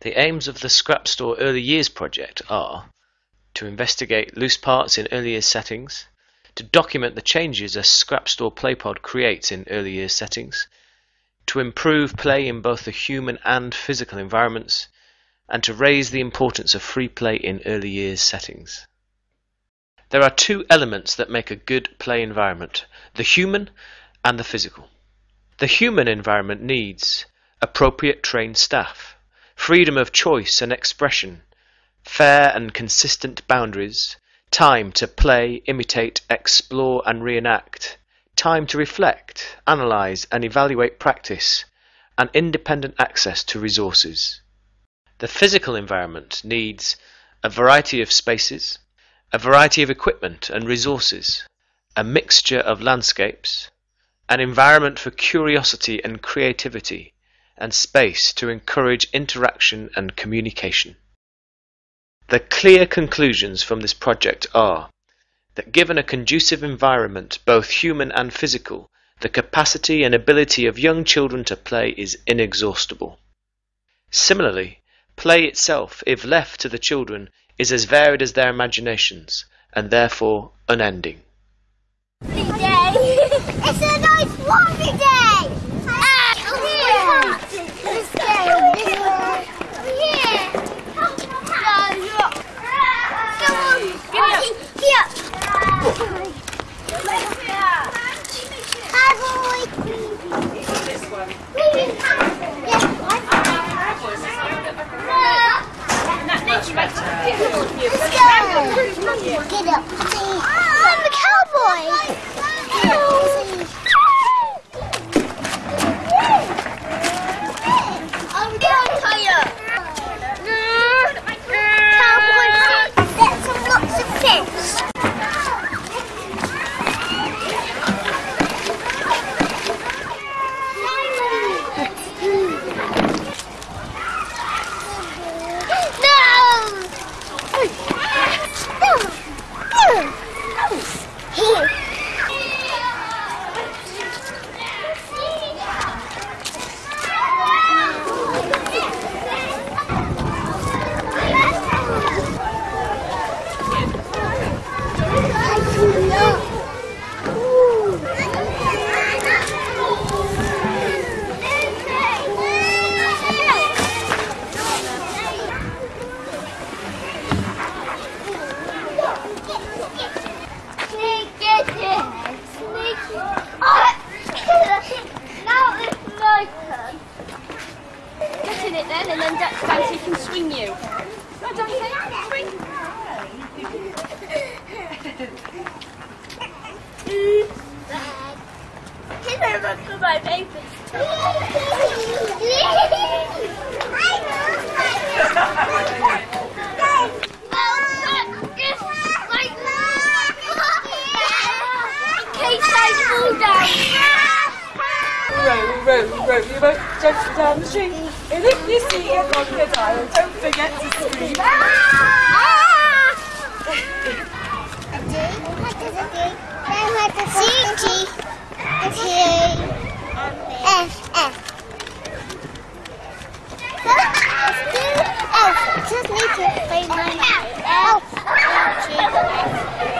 The aims of the Scrap Store Early Years project are to investigate loose parts in early years settings, to document the changes a Scrap Store Playpod creates in early years settings, to improve play in both the human and physical environments, and to raise the importance of free play in early years settings. There are two elements that make a good play environment, the human and the physical. The human environment needs appropriate trained staff, freedom of choice and expression, fair and consistent boundaries, time to play, imitate, explore and reenact, time to reflect, analyze and evaluate practice, and independent access to resources. The physical environment needs a variety of spaces, a variety of equipment and resources, a mixture of landscapes, an environment for curiosity and creativity, and space to encourage interaction and communication. The clear conclusions from this project are that given a conducive environment, both human and physical, the capacity and ability of young children to play is inexhaustible. Similarly, play itself, if left to the children, is as varied as their imaginations, and therefore unending. Day. it's a nice warmy day! Ah, here! Let's! Get up. I'm the cowboy! I'm going tired. Cowboy, get some lots of fish. No! Here. Get in it then, and then Da- Dante can swing you. Go, Dante, swing. my papers. Row, row, row your boat gently um, down the stream. And if you see a crocodile, don't forget to scream. F F. Just need to play my F. Chuck, get into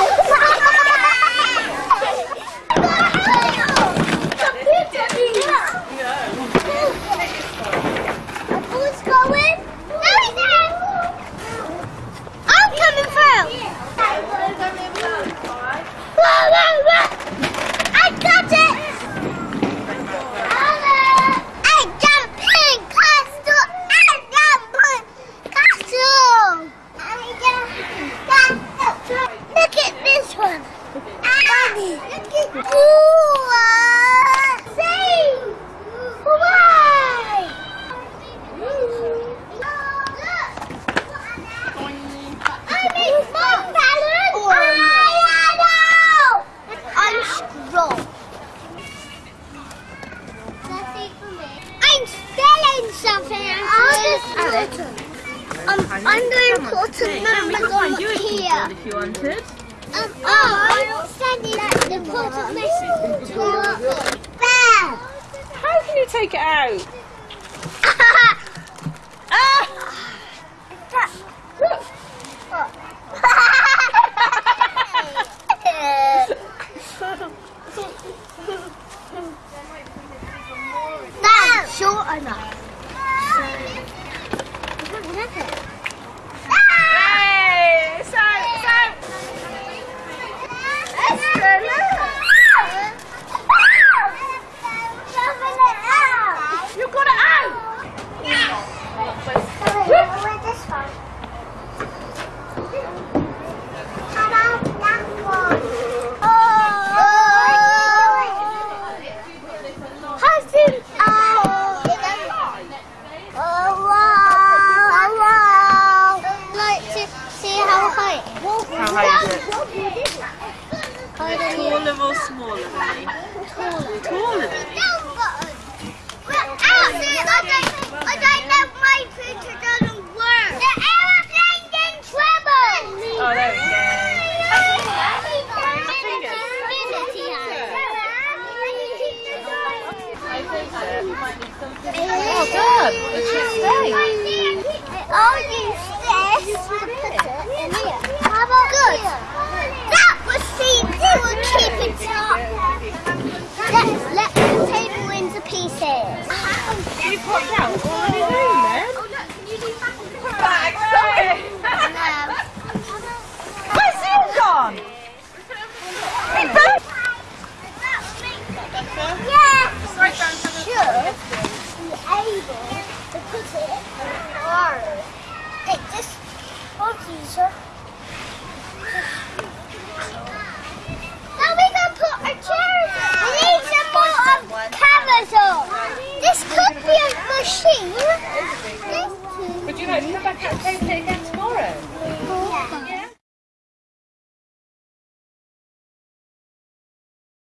Um, I'm going to put a number on here. If you wanted. Um, oh, I'm sending the put a message to Bear. How can you take it out? That's short enough. Hey, it's out, it's out. You got it out. Husband, oh, oh, wow, wow. Like to see how high. How high is it? Than or smaller than me? Taller than me. Uh, I don't know my picture doesn't work. The aeroplane's in trouble. Oh, there we go. Oh, good. It should stay. I'll use to put it in. How about good? That was see, we will keep it up. Let's let the table into pieces. You popped out all in his room then? Oh, back, sorry. Where's you gone? Back. Yeah. Should be able to put it. It just easier. Now we can put our chairs. We need some more of covers on. This could be a machine. This could